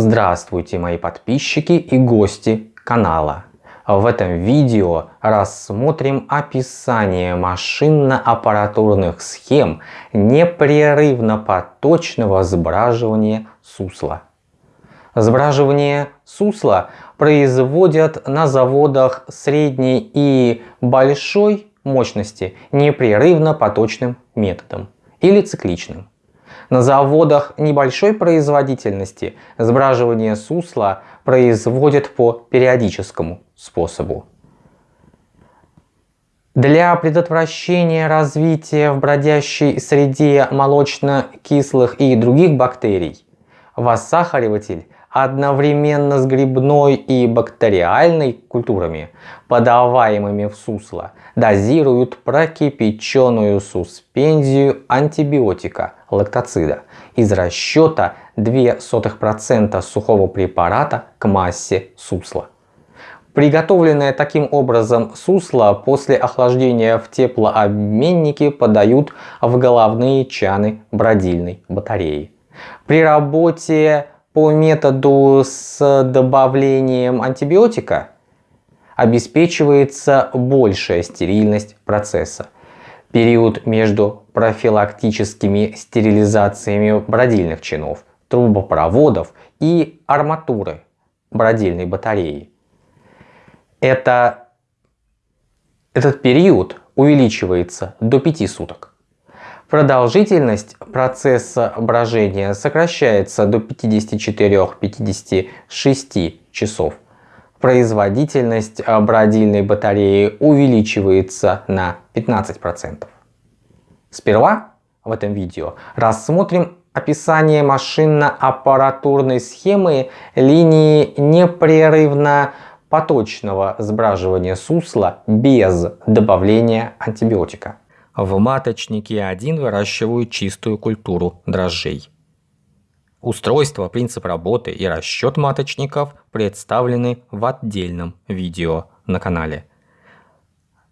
Здравствуйте мои подписчики и гости канала. В этом видео рассмотрим описание машинно-аппаратурных схем непрерывно-поточного сбраживания сусла. Сбраживание сусла производят на заводах средней и большой мощности непрерывно-поточным методом или цикличным. На заводах небольшой производительности сбраживание сусла производят по периодическому способу. Для предотвращения развития в бродящей среде молочно-кислых и других бактерий воссахариватель одновременно с грибной и бактериальной культурами, подаваемыми в сусло, дозируют прокипяченную суспензию антибиотика лактоцида из расчета 0,02% сухого препарата к массе сусла. Приготовленное таким образом сусло после охлаждения в теплообменнике подают в головные чаны бродильной батареи. При работе по методу с добавлением антибиотика обеспечивается большая стерильность процесса. Период между профилактическими стерилизациями бродильных чинов, трубопроводов и арматуры бродильной батареи. Это, этот период увеличивается до 5 суток. Продолжительность процесса брожения сокращается до 54-56 часов. Производительность бродильной батареи увеличивается на 15%. Сперва в этом видео рассмотрим описание машинно-аппаратурной схемы линии непрерывно поточного сбраживания сусла без добавления антибиотика. В маточнике 1 выращивают чистую культуру дрожжей. Устройство, принцип работы и расчет маточников представлены в отдельном видео на канале,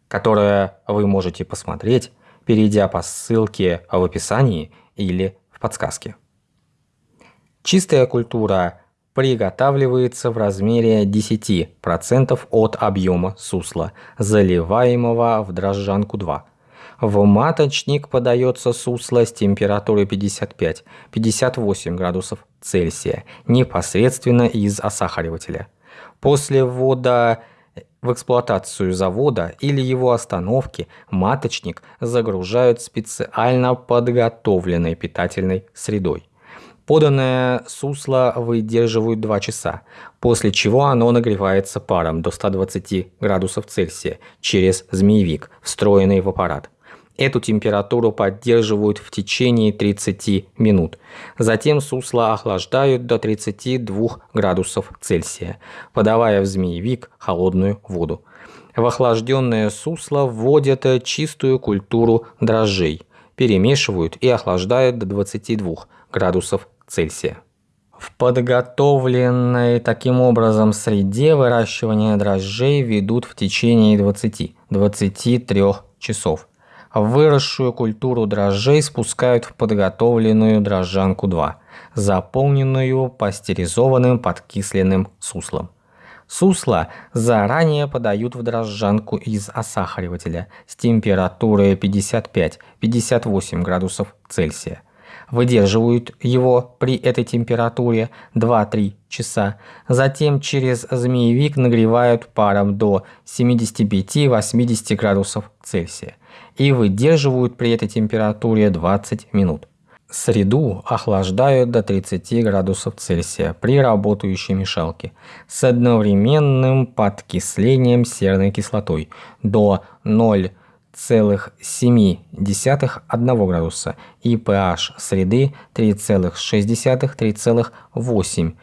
которое вы можете посмотреть, перейдя по ссылке в описании или в подсказке. Чистая культура приготавливается в размере 10% от объема сусла, заливаемого в дрожжанку 2 в маточник подается сусло с температурой 55-58 градусов Цельсия непосредственно из осахаривателя. После ввода в эксплуатацию завода или его остановки маточник загружают специально подготовленной питательной средой. Поданное сусло выдерживают 2 часа, после чего оно нагревается паром до 120 градусов Цельсия через змеевик, встроенный в аппарат. Эту температуру поддерживают в течение 30 минут. Затем сусло охлаждают до 32 градусов Цельсия, подавая в змеевик холодную воду. В охлажденное сусло вводят чистую культуру дрожжей, перемешивают и охлаждают до 22 градусов Цельсия. В подготовленной таким образом среде выращивания дрожжей ведут в течение 20-23 часов. Выросшую культуру дрожжей спускают в подготовленную дрожжанку 2, заполненную пастеризованным подкисленным суслом. Сусло заранее подают в дрожжанку из осахаривателя с температурой 55-58 градусов Цельсия. Выдерживают его при этой температуре 2-3 часа. Затем через змеевик нагревают паром до 75-80 градусов Цельсия и выдерживают при этой температуре 20 минут. Среду охлаждают до 30 градусов Цельсия при работающей мешалке с одновременным подкислением серной кислотой до 0,7 градуса и pH среды 3,6-3,8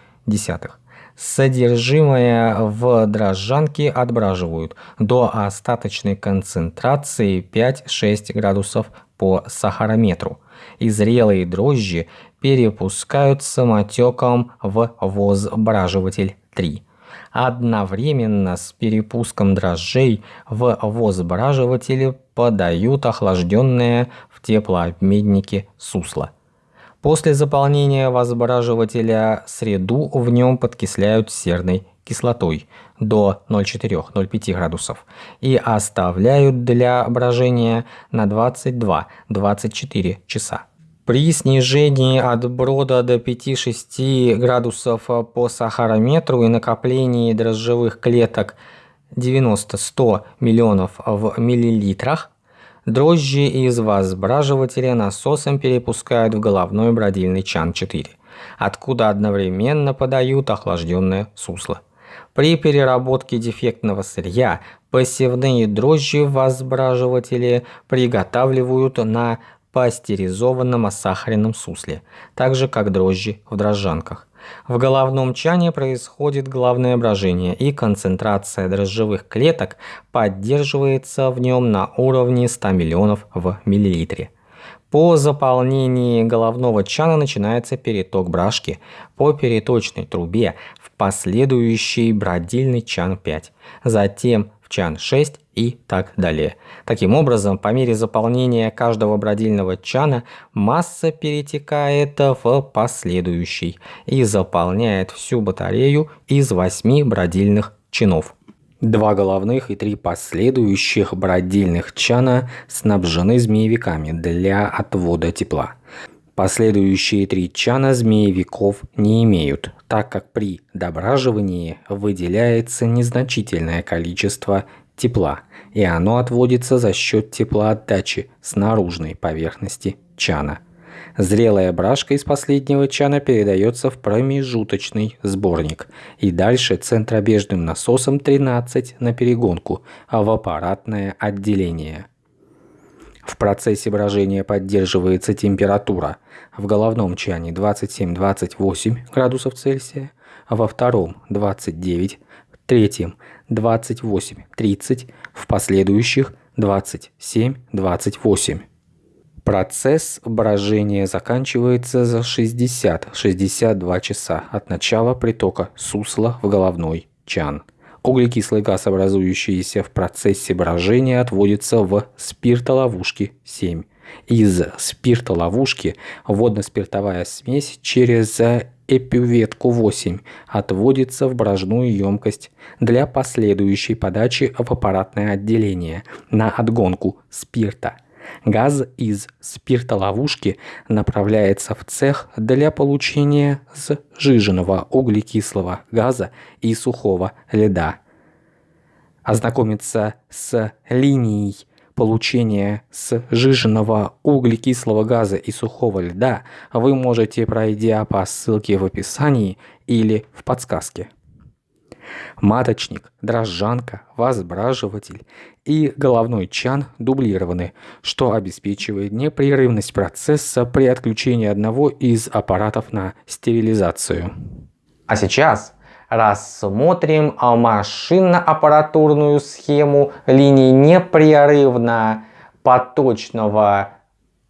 Содержимое в дрожжанке отбраживают до остаточной концентрации 5-6 градусов по сахарометру. И зрелые дрожжи перепускают самотеком в возбраживатель 3. Одновременно с перепуском дрожжей в возбраживателе подают охлажденное в теплообменнике сусло. После заполнения возбраживателя среду в нем подкисляют серной кислотой до 0,4-0,5 градусов и оставляют для брожения на 22-24 часа. При снижении от брода до 5-6 градусов по сахарометру и накоплении дрожжевых клеток 90-100 миллионов в миллилитрах, дрожжи из возбраживателя насосом перепускают в головной бродильный чан-4, откуда одновременно подают охлажденное сусло. При переработке дефектного сырья посевные дрожжи в возбраживателе приготавливают на пастеризованном осахаренном сусле, так же как дрожжи в дрожжанках. В головном чане происходит главное брожение, и концентрация дрожжевых клеток поддерживается в нем на уровне 100 миллионов в миллилитре. По заполнении головного чана начинается переток брашки по переточной трубе в последующий бродильный чан 5, затем в чан 6 и так далее. Таким образом, по мере заполнения каждого бродильного чана масса перетекает в последующий и заполняет всю батарею из 8 бродильных чинов. Два головных и три последующих бродильных чана снабжены змеевиками для отвода тепла. Последующие три чана змеевиков не имеют, так как при дображивании выделяется незначительное количество тепла, и оно отводится за счет теплоотдачи с наружной поверхности чана. Зрелая брашка из последнего чана передается в промежуточный сборник и дальше центробежным насосом 13 на перегонку, а в аппаратное отделение. В процессе брожения поддерживается температура. В головном чане 27-28 градусов Цельсия, а во втором 29, третьем 28, 30, в последующих 27, 28. Процесс брожения заканчивается за 60-62 часа от начала притока сусла в головной чан. Углекислый газ, образующийся в процессе брожения, отводится в спиртоловушки 7. Из спиртоловушки водно-спиртовая смесь через эпюветку 8 отводится в брожную емкость для последующей подачи в аппаратное отделение на отгонку спирта – Газ из спиртоловушки направляется в цех для получения сжиженного углекислого газа и сухого льда. Ознакомиться с линией получения сжиженного углекислого газа и сухого льда вы можете, пройдя по ссылке в описании или в подсказке маточник, дрожжанка, возбраживатель и головной чан дублированы, что обеспечивает непрерывность процесса при отключении одного из аппаратов на стерилизацию. А сейчас рассмотрим машинно-аппаратурную схему линий непрерывно поточного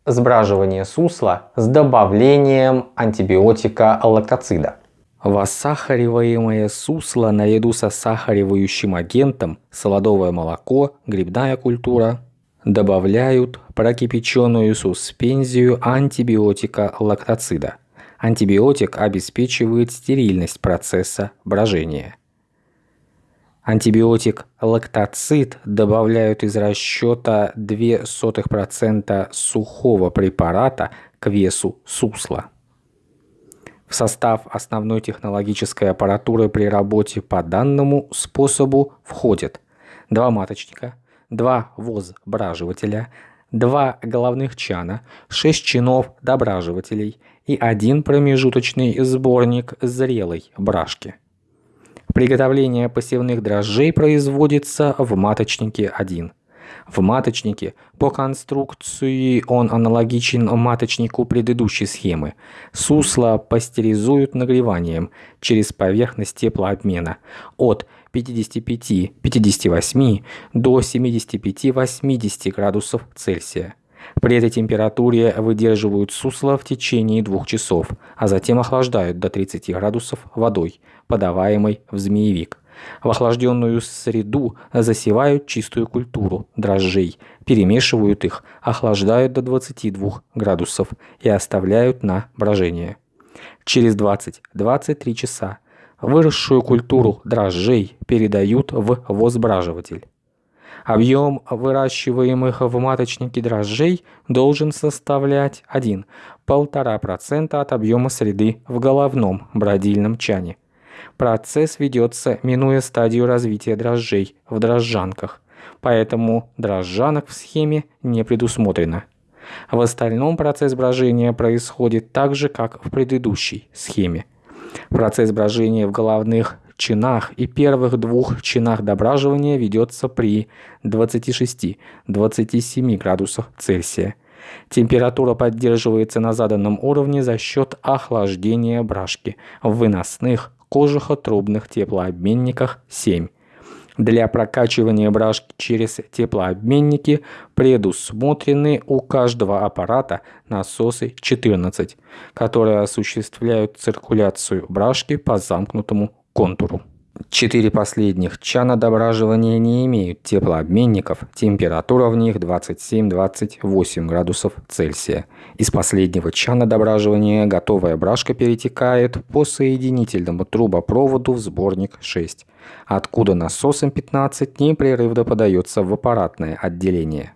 сбраживания сусла с добавлением антибиотика лактоцида. Воссахариваемое сусло наряду со сахаривающим агентом, солодовое молоко, грибная культура добавляют прокипяченную суспензию антибиотика лактоцида. Антибиотик обеспечивает стерильность процесса брожения. Антибиотик лактоцид добавляют из расчета 0,02% сухого препарата к весу сусла. В состав основной технологической аппаратуры при работе по данному способу входят два маточника, два возбраживателя, два головных чана, шесть чинов дображивателей и один промежуточный сборник зрелой брашки. Приготовление посевных дрожжей производится в маточнике 1. В маточнике по конструкции он аналогичен маточнику предыдущей схемы. Сусло пастеризуют нагреванием через поверхность теплообмена от 55-58 до 75-80 градусов Цельсия. При этой температуре выдерживают сусло в течение двух часов, а затем охлаждают до 30 градусов водой, подаваемой в змеевик – В охлажденную среду засевают чистую культуру дрожжей, перемешивают их, охлаждают до 22 градусов и оставляют на брожение. Через 20-23 часа выросшую культуру дрожжей передают в возбраживатель. Объем выращиваемых в маточнике дрожжей должен составлять 1-1,5% от объема среды в головном бродильном чане. Процесс ведется, минуя стадию развития дрожжей в дрожжанках, поэтому дрожжанок в схеме не предусмотрено. В остальном процесс брожения происходит так же, как в предыдущей схеме. Процесс брожения в головных чинах и первых двух чинах дображивания ведется при 26-27 градусах Цельсия. Температура поддерживается на заданном уровне за счет охлаждения брашки в выносных кожухотрубных теплообменниках 7. Для прокачивания брашки через теплообменники предусмотрены у каждого аппарата насосы 14, которые осуществляют циркуляцию брашки по замкнутому контуру. Четыре последних чана дображивания не имеют теплообменников, температура в них 27-28 градусов Цельсия. Из последнего чана дображивания готовая брашка перетекает по соединительному трубопроводу в сборник 6, откуда насосом 15 непрерывно подается в аппаратное отделение.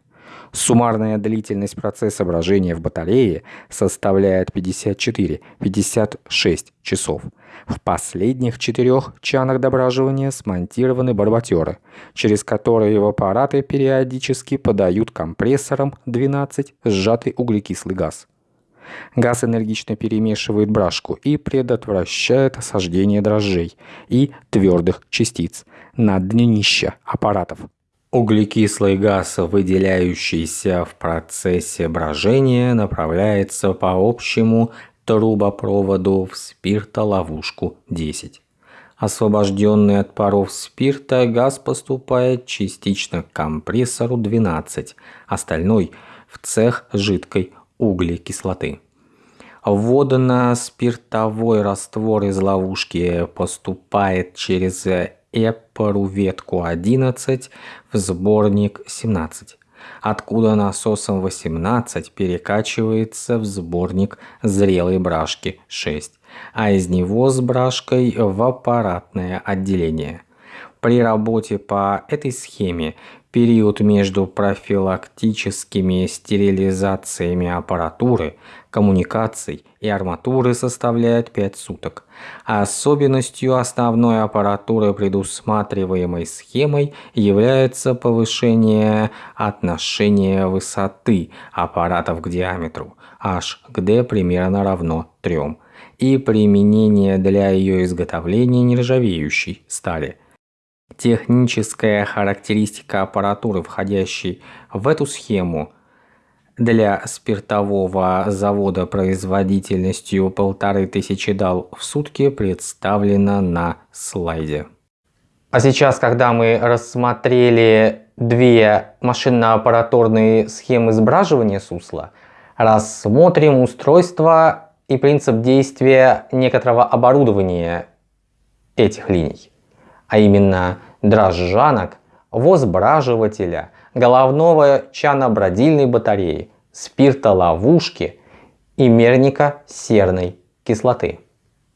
Суммарная длительность процесса брожения в батарее составляет 54-56 часов. В последних четырех чанах дображивания смонтированы барботеры, через которые в аппараты периодически подают компрессором 12 сжатый углекислый газ. Газ энергично перемешивает брашку и предотвращает осаждение дрожжей и твердых частиц на днища аппаратов. Углекислый газ, выделяющийся в процессе брожения, направляется по общему трубопроводу в спиртоловушку 10. Освобожденный от паров спирта, газ поступает частично к компрессору 12, остальной – в цех жидкой углекислоты. Водно-спиртовой раствор из ловушки поступает через Эпору ветку 11 в сборник 17, откуда насосом 18 перекачивается в сборник зрелой брашки 6, а из него с брашкой в аппаратное отделение. При работе по этой схеме период между профилактическими стерилизациями аппаратуры, коммуникаций и арматуры составляет 5 суток. Особенностью основной аппаратуры, предусматриваемой схемой, является повышение отношения высоты аппаратов к диаметру h к d примерно равно 3 и применение для ее изготовления нержавеющей стали – Техническая характеристика аппаратуры, входящей в эту схему, для спиртового завода производительностью полторы тысячи дал в сутки представлена на слайде. А сейчас, когда мы рассмотрели две машинно-аппаратурные схемы сбраживания сусла, рассмотрим устройство и принцип действия некоторого оборудования этих линий а именно дрожжанок, возбраживателя, головного чанобродильной батареи, спиртоловушки и мерника серной кислоты.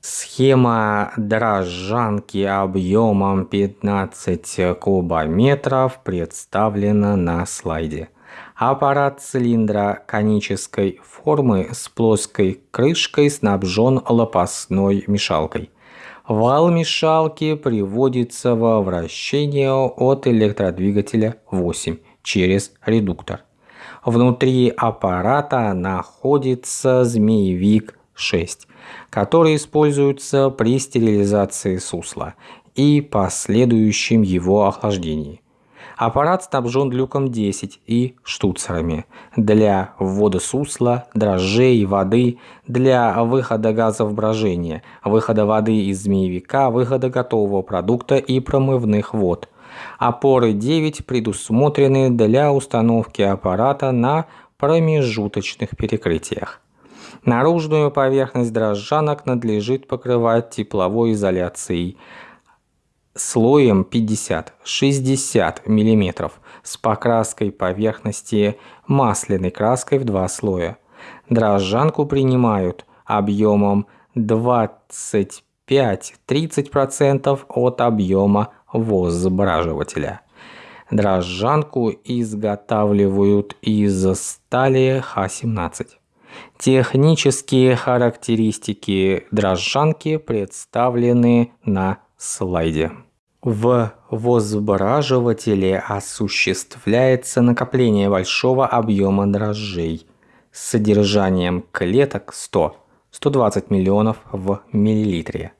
Схема дрожжанки объемом 15 кубометров представлена на слайде. Аппарат цилиндра конической формы с плоской крышкой снабжен лопастной мешалкой – Вал мешалки приводится во вращение от электродвигателя 8 через редуктор. Внутри аппарата находится змеевик 6, который используется при стерилизации сусла и последующем его охлаждении. Аппарат снабжен люком 10 и штуцерами для ввода сусла, дрожжей, воды, для выхода газов брожения, выхода воды из змеевика, выхода готового продукта и промывных вод. Опоры 9 предусмотрены для установки аппарата на промежуточных перекрытиях. Наружную поверхность дрожжанок надлежит покрывать тепловой изоляцией слоем 50-60 мм с покраской поверхности масляной краской в два слоя. Дрожжанку принимают объемом 25-30% от объема возбраживателя. Дрожжанку изготавливают из стали Х-17. Технические характеристики дрожжанки представлены на слайде. В возбраживателе осуществляется накопление большого объема дрожжей с содержанием клеток 100-120 миллионов в миллилитре.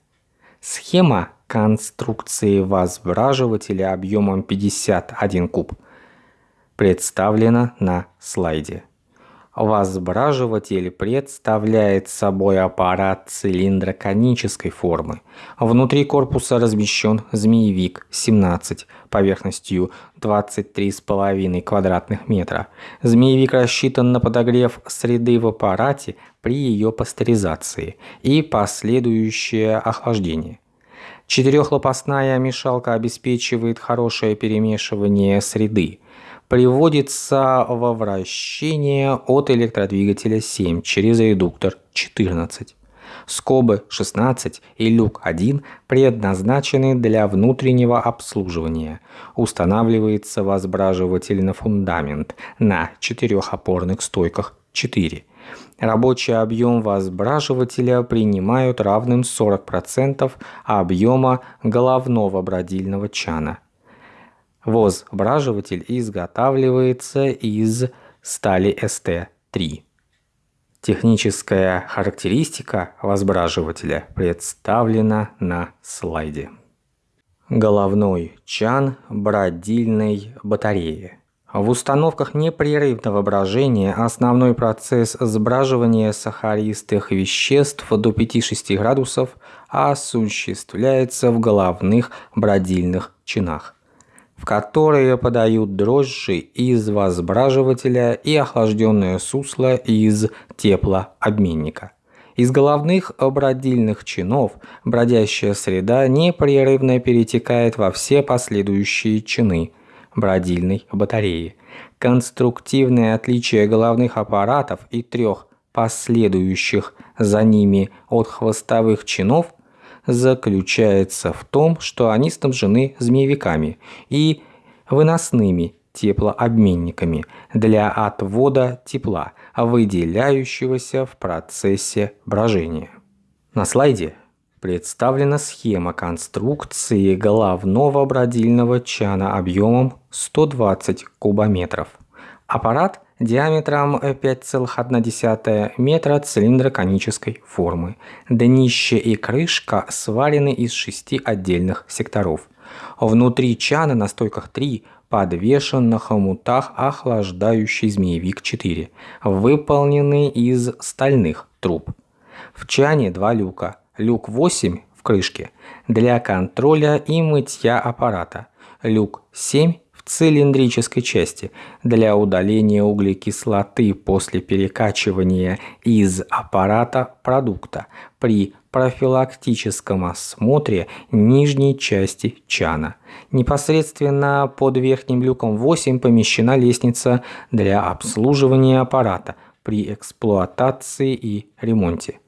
Схема конструкции возбраживателя объемом 51 куб представлена на слайде. Возбраживатель представляет собой аппарат цилиндро-конической формы. Внутри корпуса размещен змеевик-17 поверхностью 23,5 квадратных метра. Змеевик рассчитан на подогрев среды в аппарате при ее пастеризации и последующее охлаждение. Четырехлопастная мешалка обеспечивает хорошее перемешивание среды – приводится во вращение от электродвигателя 7 через редуктор 14. Скобы 16 и люк 1 предназначены для внутреннего обслуживания. Устанавливается возбраживатель на фундамент на четырехопорных стойках 4. Рабочий объем возбраживателя принимают равным 40% объема головного бродильного чана Возбраживатель изготавливается из стали СТ-3. Техническая характеристика возбраживателя представлена на слайде. Головной чан бродильной батареи. В установках непрерывного брожения основной процесс сбраживания сахаристых веществ до 5-6 градусов осуществляется в головных бродильных чинах в которые подают дрожжи из возбраживателя и охлажденное сусло из теплообменника. Из головных бродильных чинов бродящая среда непрерывно перетекает во все последующие чины бродильной батареи. Конструктивное отличие головных аппаратов и трех последующих за ними от хвостовых чинов – заключается в том, что они снабжены змеевиками и выносными теплообменниками для отвода тепла, выделяющегося в процессе брожения. На слайде представлена схема конструкции головного бродильного чана объемом 120 кубометров. Аппарат – диаметром 5,1 метра цилиндро-конической формы. Днище и крышка сварены из шести отдельных секторов. Внутри чана на стойках 3 подвешен на хомутах охлаждающий змеевик 4, выполненный из стальных труб. В чане два люка. Люк 8 в крышке для контроля и мытья аппарата. Люк 7 в цилиндрической части для удаления углекислоты после перекачивания из аппарата продукта при профилактическом осмотре нижней части чана. Непосредственно под верхним люком 8 помещена лестница для обслуживания аппарата при эксплуатации и ремонте.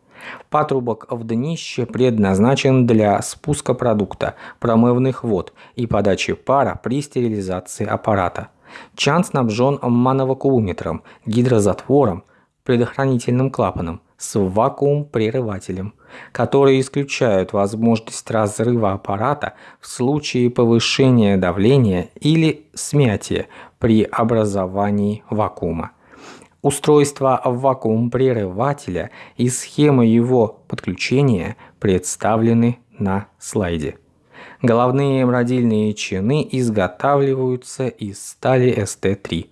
Патрубок в днище предназначен для спуска продукта, промывных вод и подачи пара при стерилизации аппарата. Чан снабжен мановакууметром, гидрозатвором, предохранительным клапаном с вакуум-прерывателем, которые исключают возможность разрыва аппарата в случае повышения давления или смятия при образовании вакуума. Устройство вакуум-прерывателя и схема его подключения представлены на слайде. Головные бродильные чины изготавливаются из стали ST3.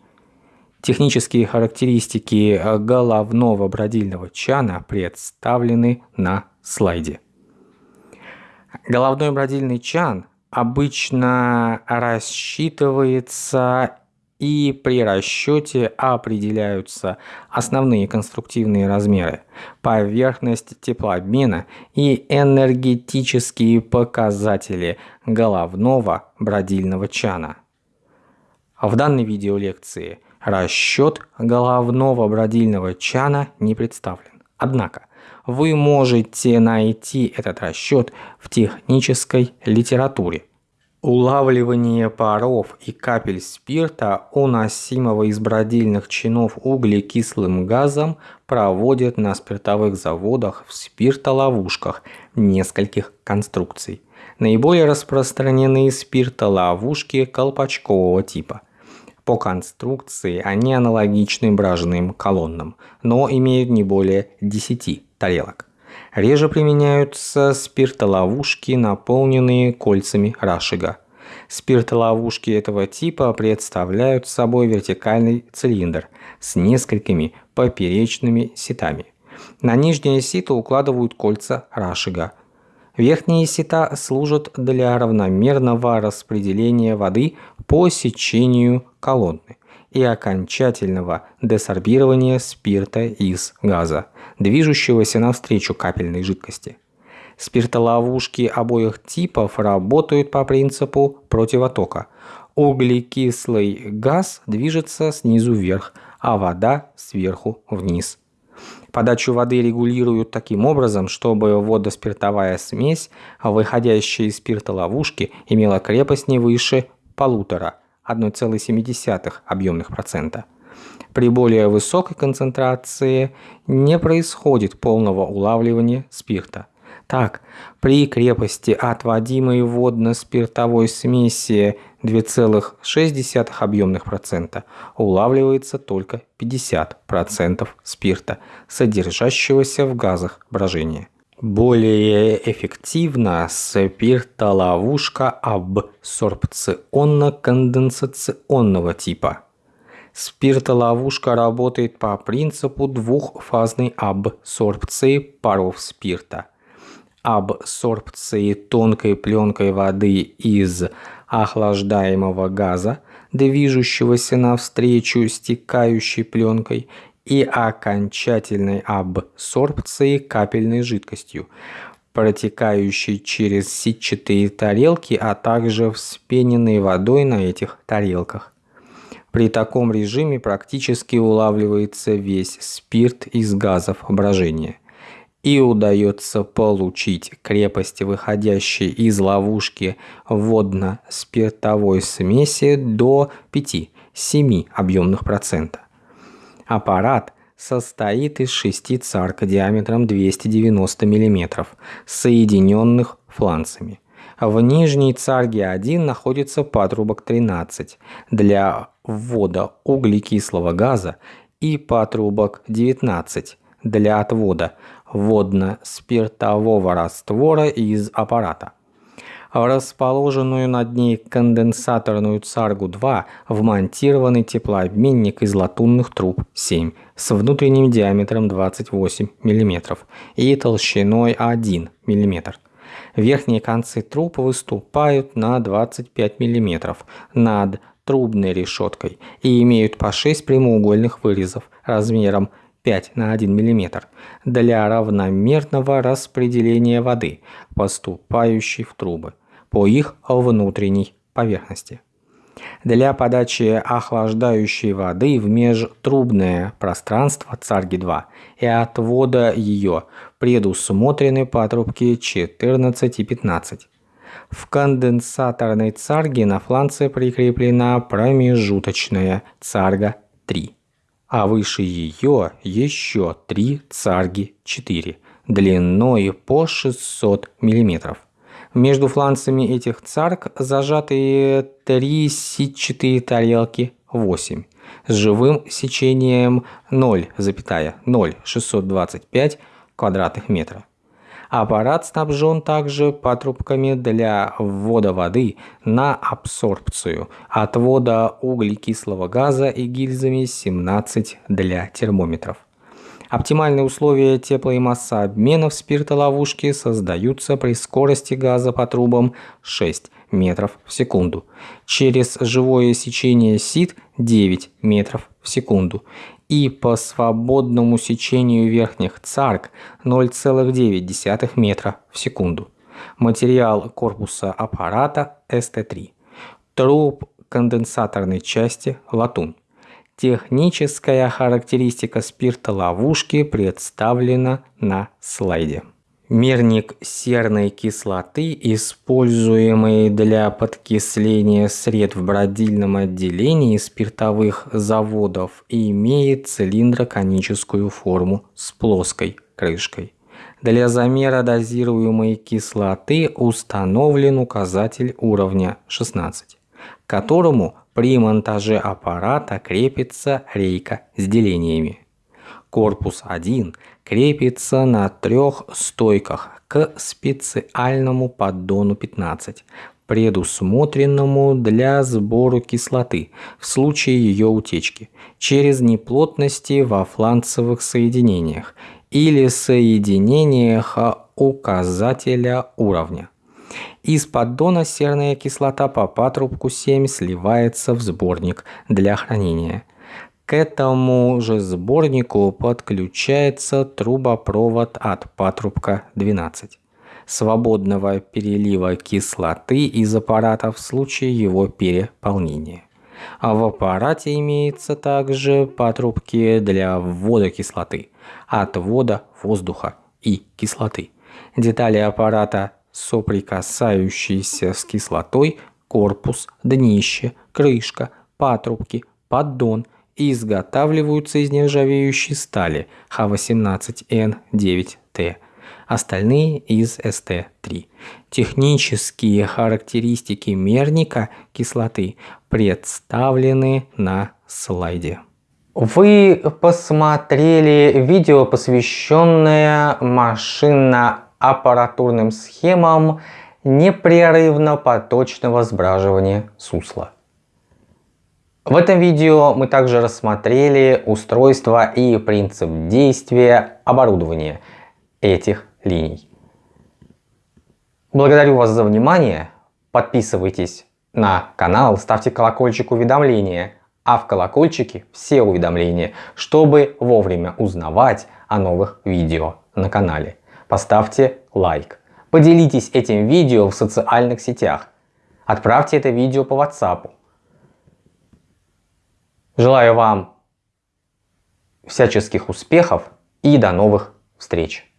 Технические характеристики головного бродильного чана представлены на слайде. Головной бродильный чан обычно рассчитывается и при расчете определяются основные конструктивные размеры, поверхность теплообмена и энергетические показатели головного бродильного чана. В данной видеолекции расчет головного бродильного чана не представлен. Однако вы можете найти этот расчет в технической литературе Улавливание паров и капель спирта, уносимого из бродильных чинов углекислым газом, проводят на спиртовых заводах в спиртоловушках нескольких конструкций. Наиболее распространены спиртоловушки колпачкового типа. По конструкции они аналогичны бражным колоннам, но имеют не более 10 тарелок. Реже применяются спиртоловушки, наполненные кольцами рашига. Спиртоловушки этого типа представляют собой вертикальный цилиндр с несколькими поперечными сетами. На нижнее сито укладывают кольца рашига. Верхние сета служат для равномерного распределения воды по сечению колонны и окончательного десорбирования спирта из газа, движущегося навстречу капельной жидкости. Спиртоловушки обоих типов работают по принципу противотока. Углекислый газ движется снизу вверх, а вода сверху вниз. Подачу воды регулируют таким образом, чтобы водоспиртовая смесь, выходящая из спиртоловушки, имела крепость не выше полутора 1,7 объемных процента. При более высокой концентрации не происходит полного улавливания спирта. Так, при крепости отводимой водно-спиртовой смеси 2,6 объемных процента улавливается только 50% спирта, содержащегося в газах брожения. Более эффективна спиртоловушка абсорбционно-конденсационного типа. Спиртоловушка работает по принципу двухфазной абсорбции паров спирта. Абсорбции тонкой пленкой воды из охлаждаемого газа, движущегося навстречу стекающей пленкой, и окончательной абсорбции капельной жидкостью, протекающей через сетчатые тарелки, а также вспененной водой на этих тарелках. При таком режиме практически улавливается весь спирт из газов брожения. И удается получить крепость, выходящей из ловушки водно-спиртовой смеси до 5-7 объемных процента. Аппарат состоит из шести царк диаметром 290 мм, соединенных фланцами. В нижней царге 1 находится патрубок 13 для ввода углекислого газа и патрубок 19 для отвода водно-спиртового раствора из аппарата расположенную над ней конденсаторную Царгу-2 вмонтированный теплообменник из латунных труб 7 с внутренним диаметром 28 мм и толщиной 1 мм. Верхние концы труб выступают на 25 мм над трубной решеткой и имеют по 6 прямоугольных вырезов размером 5 на 1 мм для равномерного распределения воды, поступающей в трубы по их внутренней поверхности. Для подачи охлаждающей воды в межтрубное пространство Царги-2 и отвода ее предусмотрены патрубки 14 и 15. В конденсаторной царге на фланце прикреплена промежуточная царга 3, а выше ее еще три царги 4 длиной по 600 мм. Между фланцами этих царк зажатые три сетчатые тарелки 8 с живым сечением 0,0625 квадратных метра. Аппарат снабжен также патрубками для ввода воды на абсорбцию, отвода углекислого газа и гильзами 17 для термометров. Оптимальные условия тепло- и массообмена в спиртоловушке создаются при скорости газа по трубам 6 метров в секунду. Через живое сечение сит 9 метров в секунду. И по свободному сечению верхних царк 0,9 метра в секунду. Материал корпуса аппарата СТ-3. Труб конденсаторной части латунь. Техническая характеристика спирта ловушки представлена на слайде. Мерник серной кислоты, используемый для подкисления сред в бродильном отделении спиртовых заводов, имеет цилиндроконическую форму с плоской крышкой. Для замера дозируемой кислоты установлен указатель уровня 16, к которому при монтаже аппарата крепится рейка с делениями. Корпус 1 крепится на трех стойках к специальному поддону 15, предусмотренному для сбора кислоты в случае ее утечки через неплотности во фланцевых соединениях или соединениях указателя уровня. Из поддона серная кислота по патрубку 7 сливается в сборник для хранения. К этому же сборнику подключается трубопровод от патрубка 12 свободного перелива кислоты из аппарата в случае его переполнения. А в аппарате имеется также патрубки для ввода кислоты, отвода воздуха и кислоты. Детали аппарата соприкасающиеся с кислотой, корпус, днище, крышка, патрубки, поддон изготавливаются из нержавеющей стали Х18Н9Т, остальные из СТ-3. Технические характеристики мерника кислоты представлены на слайде. Вы посмотрели видео, посвященное машинно аппаратурным схемам непрерывно-поточного сбраживания сусла. В этом видео мы также рассмотрели устройство и принцип действия оборудования этих линий. Благодарю вас за внимание. Подписывайтесь на канал, ставьте колокольчик уведомления, а в колокольчике все уведомления, чтобы вовремя узнавать о новых видео на канале поставьте лайк. Поделитесь этим видео в социальных сетях. Отправьте это видео по WhatsApp. Желаю вам всяческих успехов и до новых встреч!